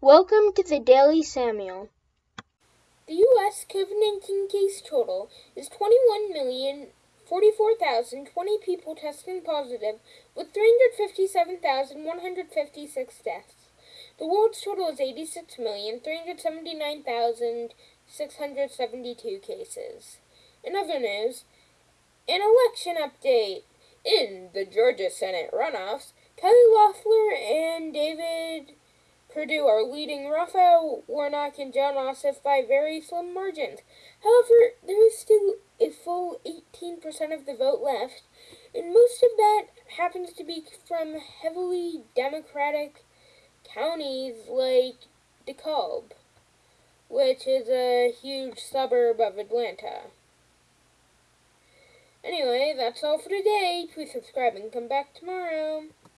Welcome to the Daily Samuel. The U.S. COVID 19 case total is 21,044,020 people testing positive, with 357,156 deaths. The world's total is 86,379,672 cases. In other news, an election update. In the Georgia Senate runoffs, Kelly Loeffler and David Perdue are leading Raphael Warnock and Jon Ossoff by very slim margins. However, there is still a full 18% of the vote left, and most of that happens to be from heavily Democratic counties like DeKalb, which is a huge suburb of Atlanta. Anyway, that's all for today. Please subscribe and come back tomorrow.